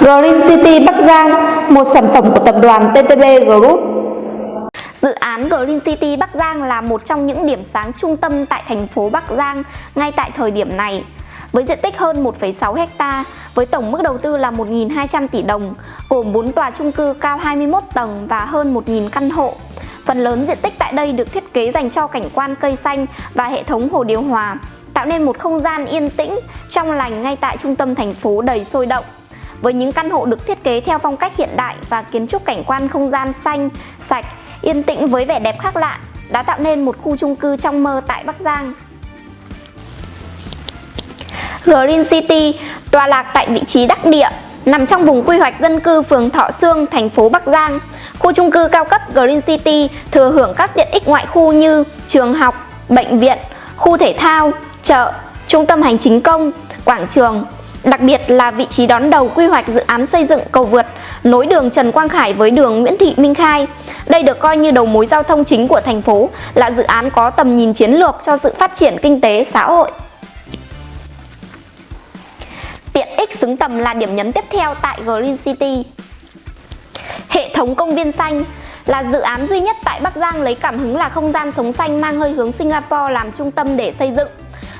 Green City Bắc Giang, một sản phẩm của tập đoàn TTB Group. Dự án Green City Bắc Giang là một trong những điểm sáng trung tâm tại thành phố Bắc Giang ngay tại thời điểm này. Với diện tích hơn 1,6 ha, với tổng mức đầu tư là 1.200 tỷ đồng, gồm 4 tòa chung cư cao 21 tầng và hơn 1.000 căn hộ. Phần lớn diện tích tại đây được thiết kế dành cho cảnh quan cây xanh và hệ thống hồ điều hòa, tạo nên một không gian yên tĩnh, trong lành ngay tại trung tâm thành phố đầy sôi động. Với những căn hộ được thiết kế theo phong cách hiện đại và kiến trúc cảnh quan không gian xanh, sạch, yên tĩnh với vẻ đẹp khác lạ, đã tạo nên một khu chung cư trong mơ tại Bắc Giang. Green City tọa lạc tại vị trí đắc địa, nằm trong vùng quy hoạch dân cư phường Thọ Sương, thành phố Bắc Giang. Khu chung cư cao cấp Green City thừa hưởng các tiện ích ngoại khu như trường học, bệnh viện, khu thể thao, chợ, trung tâm hành chính công, quảng trường. Đặc biệt là vị trí đón đầu quy hoạch dự án xây dựng cầu vượt nối đường Trần Quang Khải với đường Nguyễn Thị Minh Khai. Đây được coi như đầu mối giao thông chính của thành phố, là dự án có tầm nhìn chiến lược cho sự phát triển kinh tế xã hội. Tiện ích xứng tầm là điểm nhấn tiếp theo tại Green City. Hệ thống công viên xanh là dự án duy nhất tại Bắc Giang lấy cảm hứng là không gian sống xanh mang hơi hướng Singapore làm trung tâm để xây dựng.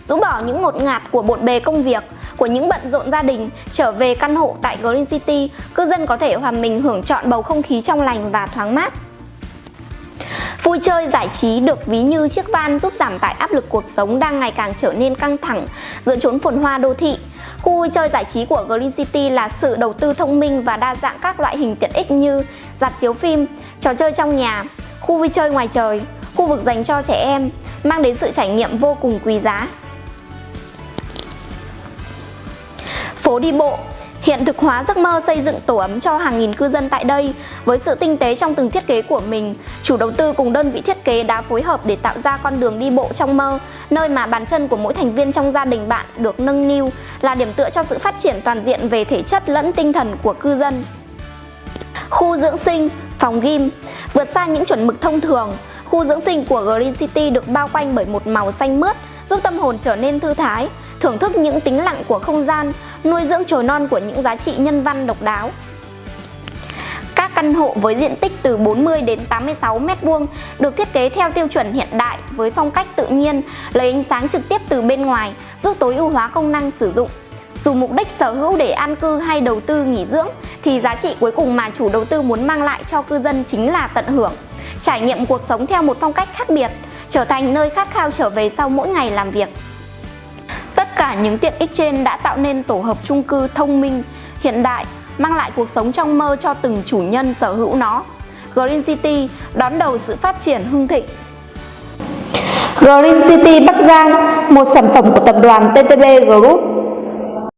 Rũ bỏ những ngột ngạt của bộn bề công việc, của những bận rộn gia đình, trở về căn hộ tại Green City, cư dân có thể hòa mình hưởng trọn bầu không khí trong lành và thoáng mát. Vui chơi giải trí được ví như chiếc van giúp giảm tải áp lực cuộc sống đang ngày càng trở nên căng thẳng giữa chốn phồn hoa đô thị. Khu vui chơi giải trí của Green City là sự đầu tư thông minh và đa dạng các loại hình tiện ích như dạp chiếu phim, trò chơi trong nhà, khu vui chơi ngoài trời, khu vực dành cho trẻ em, mang đến sự trải nghiệm vô cùng quý giá. Phố đi bộ hiện thực hóa giấc mơ xây dựng tổ ấm cho hàng nghìn cư dân tại đây. Với sự tinh tế trong từng thiết kế của mình, chủ đầu tư cùng đơn vị thiết kế đã phối hợp để tạo ra con đường đi bộ trong mơ, nơi mà bàn chân của mỗi thành viên trong gia đình bạn được nâng niu, là điểm tựa cho sự phát triển toàn diện về thể chất lẫn tinh thần của cư dân. Khu dưỡng sinh, phòng gym Vượt xa những chuẩn mực thông thường, khu dưỡng sinh của Green City được bao quanh bởi một màu xanh mướt, giúp tâm hồn trở nên thư thái, thưởng thức những tính lặng của không gian, nuôi dưỡng chồi non của những giá trị nhân văn độc đáo. Các căn hộ với diện tích từ 40 đến 86 m2 được thiết kế theo tiêu chuẩn hiện đại với phong cách tự nhiên, lấy ánh sáng trực tiếp từ bên ngoài, giúp tối ưu hóa công năng sử dụng. Dù mục đích sở hữu để an cư hay đầu tư nghỉ dưỡng thì giá trị cuối cùng mà chủ đầu tư muốn mang lại cho cư dân chính là tận hưởng, trải nghiệm cuộc sống theo một phong cách khác biệt, trở thành nơi khát khao trở về sau mỗi ngày làm việc. Tất cả những tiện ích trên đã tạo nên tổ hợp chung cư thông minh, hiện đại, mang lại cuộc sống trong mơ cho từng chủ nhân sở hữu nó. Green City đón đầu sự phát triển hưng thịnh. Green City Bắc Giang, một sản phẩm của tập đoàn TTB Group.